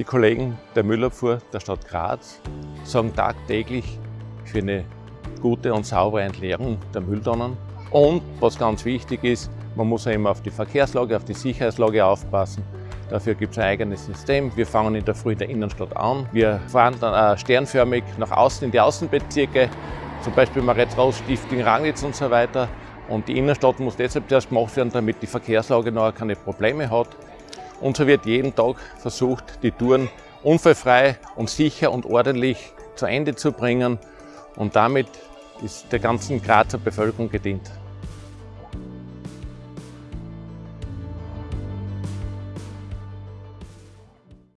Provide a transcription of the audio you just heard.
Die Kollegen der Müllabfuhr der Stadt Graz sorgen tagtäglich für eine gute und saubere Entleerung der Mülltonnen. Und was ganz wichtig ist, man muss immer auf die Verkehrslage, auf die Sicherheitslage aufpassen. Dafür gibt es ein eigenes System. Wir fangen in der Früh in der Innenstadt an. Wir fahren dann sternförmig nach außen in die Außenbezirke, zum Beispiel Maretz-Ross, Stifting, Ranglitz und so weiter. Und die Innenstadt muss deshalb zuerst gemacht werden, damit die Verkehrslage noch keine Probleme hat. Und so wird jeden Tag versucht, die Touren unfallfrei und sicher und ordentlich zu Ende zu bringen. Und damit ist der ganzen Grazer Bevölkerung gedient.